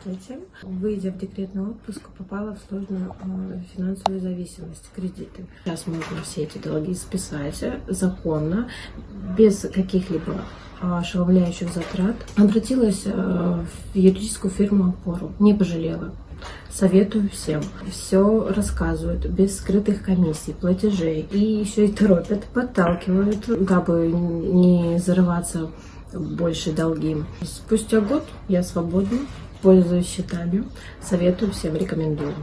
Здравствуйте. Выйдя в декретный отпуск, попала в сложную э, финансовую зависимость, кредиты. Сейчас можно все эти долги списать э, законно, без каких-либо ошеломляющих затрат. Обратилась э, в юридическую фирму «Опору». Не пожалела. Советую всем. Все рассказывают, без скрытых комиссий, платежей. И еще и торопят, подталкивают, дабы не зарываться в большие долги. Спустя год я свободна, пользуюсь счетами. Советую всем, рекомендую.